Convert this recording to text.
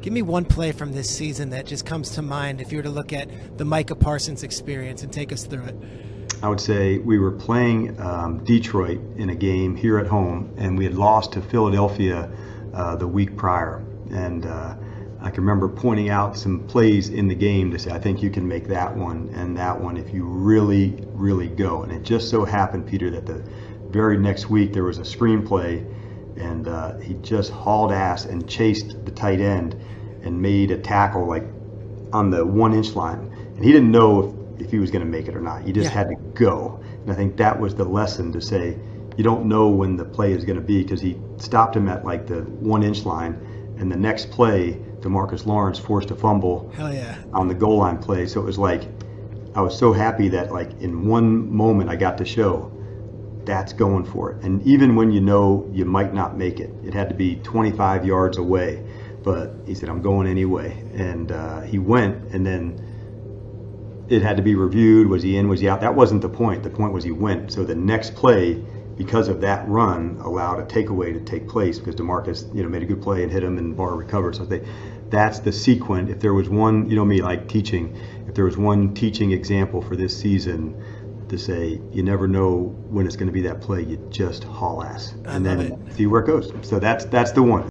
Give me one play from this season that just comes to mind if you were to look at the Micah Parsons experience and take us through it. I would say we were playing um, Detroit in a game here at home, and we had lost to Philadelphia uh, the week prior. And uh, I can remember pointing out some plays in the game to say, I think you can make that one and that one if you really, really go. And it just so happened, Peter, that the very next week there was a screenplay, and uh, he just hauled ass and chased the tight end and made a tackle like on the one inch line. And he didn't know if, if he was going to make it or not. He just Yeah. had to go. And I think that was the lesson to say, you don't know when the play is going to be because he stopped him at like the one inch line. And the next play, Demarcus Lawrence forced a fumble Hell yeah. on the goal line play. So it was like, I was so happy that like in one moment I got to show that's going for it. And even when you know you might not make it, it had to be 25 yards away. But he said, I'm going anyway. And uh, he went, and then it had to be reviewed. Was he in? Was he out? That wasn't the point. The point was he went. So the next play, because of that run, allowed a takeaway to take place because Demarcus, you know, made a good play and hit him, and Barr recovered. So they, that's the sequence. If there was one, you know me, like teaching. If there was one teaching example for this season, to say you never know when it's going to be that play, you just haul ass, and then see where it goes. So that's that's the one.